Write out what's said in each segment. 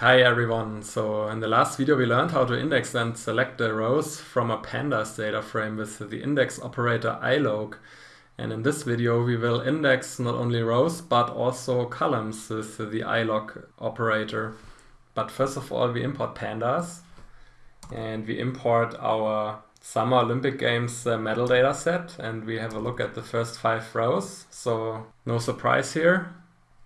Hi everyone, so in the last video we learned how to index and select the rows from a pandas data frame with the index operator iloc. And in this video we will index not only rows but also columns with the iloc operator. But first of all we import pandas and we import our Summer Olympic Games uh, medal data set and we have a look at the first five rows. So no surprise here.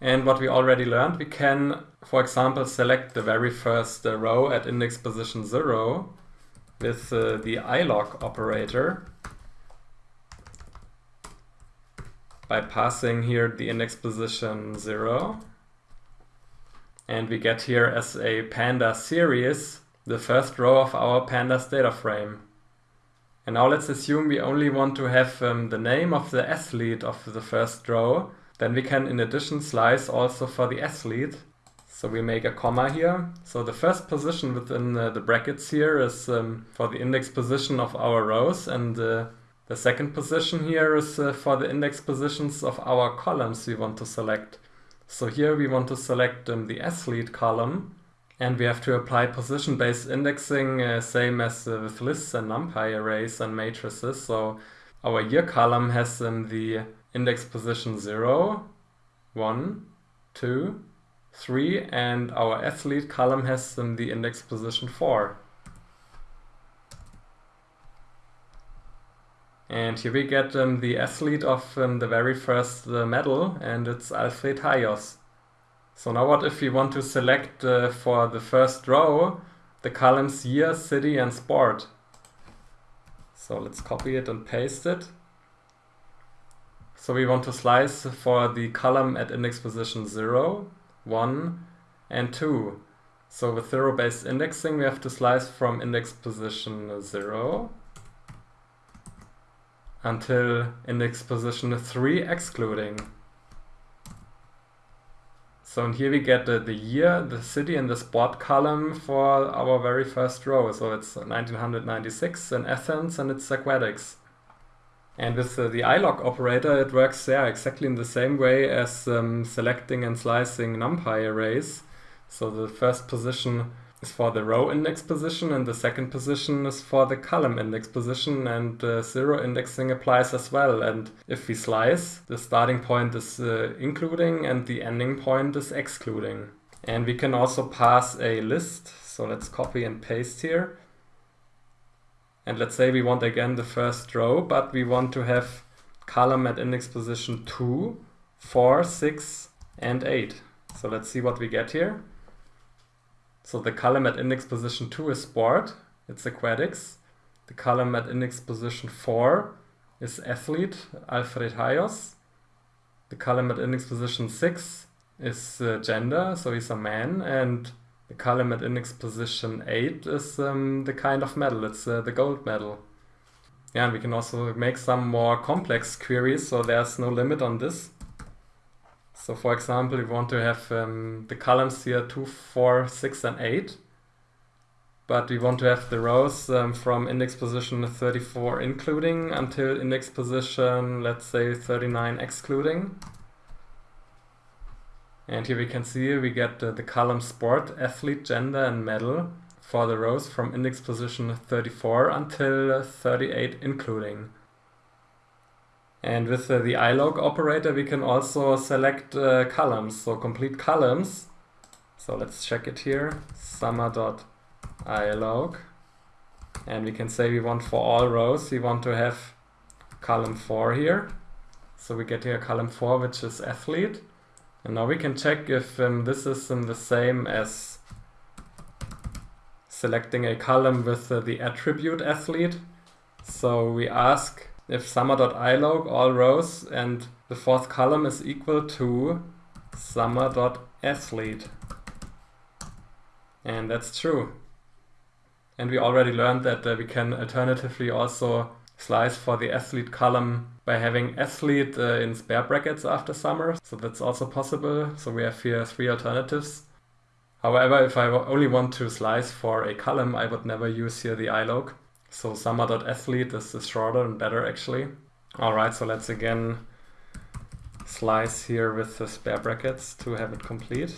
And what we already learned, we can, for example, select the very first uh, row at index position 0 with uh, the iloc operator by passing here the index position 0. And we get here as a panda series the first row of our pandas data frame. And now let's assume we only want to have um, the name of the athlete of the first row then we can in addition slice also for the athlete. So we make a comma here. So the first position within uh, the brackets here is um, for the index position of our rows and uh, the second position here is uh, for the index positions of our columns we want to select. So here we want to select um, the athlete column and we have to apply position-based indexing uh, same as uh, with lists and numpy arrays and matrices. So our year column has um, the index position 0, 1, 2, 3, and our athlete column has um, the index position 4. And here we get um, the athlete of um, the very first uh, medal, and it's Alfred Hajos. So now what if we want to select uh, for the first row the columns year, city, and sport? So let's copy it and paste it. So we want to slice for the column at index position 0, 1, and 2. So with zero-based indexing, we have to slice from index position 0 until index position 3 excluding. So here we get the, the year, the city, and the sport column for our very first row. So it's 1996 in Athens and it's aquatics. And with uh, the iloc operator, it works yeah, exactly in the same way as um, selecting and slicing numpy arrays. So the first position is for the row index position and the second position is for the column index position and uh, zero indexing applies as well. And if we slice, the starting point is uh, including and the ending point is excluding. And we can also pass a list. So let's copy and paste here. And let's say we want again the first row, but we want to have column at index position 2, 4, 6, and 8. So let's see what we get here. So the column at index position 2 is sport, it's aquatics. The column at index position 4 is athlete, Alfred Hajos. The column at index position 6 is uh, gender, so he's a man. And the column at index position 8 is um, the kind of medal, it's uh, the gold medal. Yeah, and we can also make some more complex queries, so there's no limit on this. So for example, we want to have um, the columns here 2, 4, 6 and 8. But we want to have the rows um, from index position 34 including until index position, let's say 39 excluding. And here we can see we get uh, the column sport, athlete, gender and medal for the rows from index position 34 until 38 including. And with uh, the iloc operator we can also select uh, columns, so complete columns. So let's check it here, summer.iloc. And we can say we want for all rows, we want to have column 4 here. So we get here column 4 which is athlete. And now we can check if um, this is um, the same as selecting a column with uh, the attribute athlete. So we ask if summer.iloc all rows and the fourth column is equal to summer.athlete. And that's true. And we already learned that uh, we can alternatively also slice for the athlete column by having athlete uh, in spare brackets after summer. So that's also possible. So we have here three alternatives. However, if I only want to slice for a column, I would never use here the iloc. So summer.athlete is, is shorter and better actually. Alright, so let's again slice here with the spare brackets to have it complete.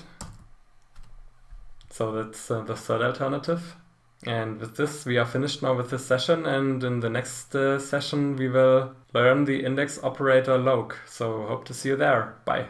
So that's uh, the third alternative. And with this, we are finished now with this session. And in the next uh, session, we will learn the index operator loc. So hope to see you there. Bye.